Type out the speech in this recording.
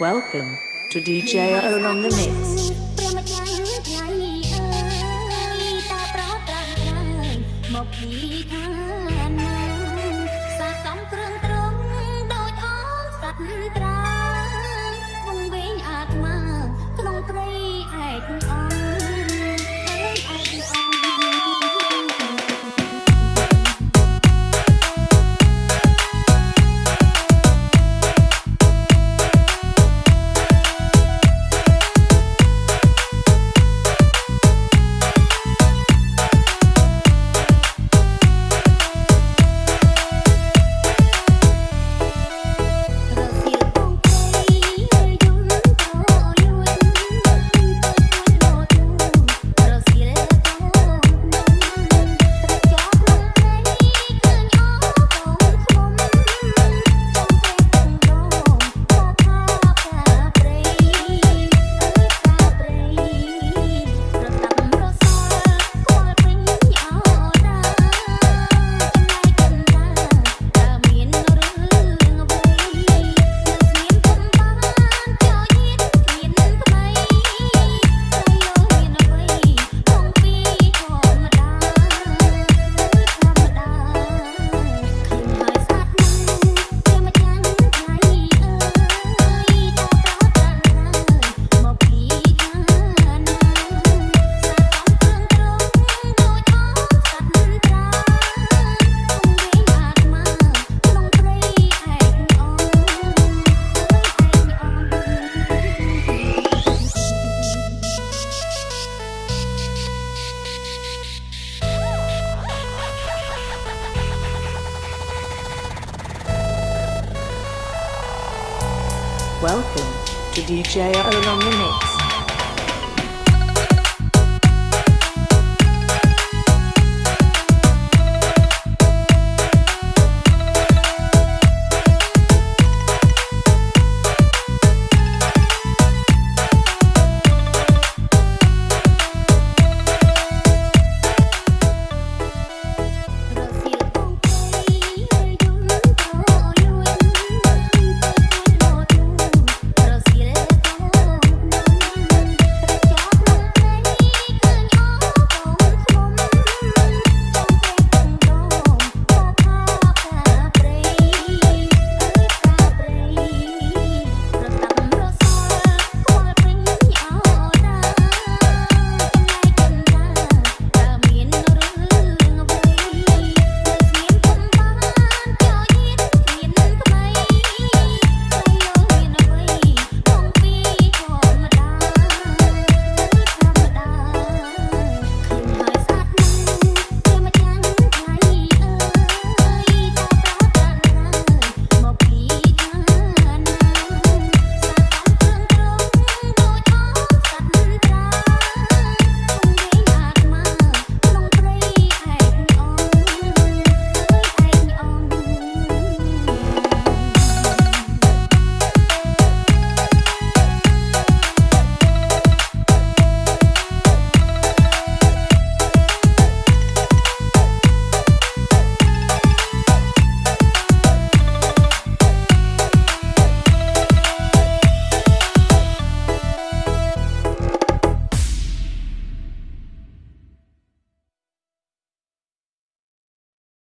Welcome to DJ Owl on the mix. Welcome to DJ Ola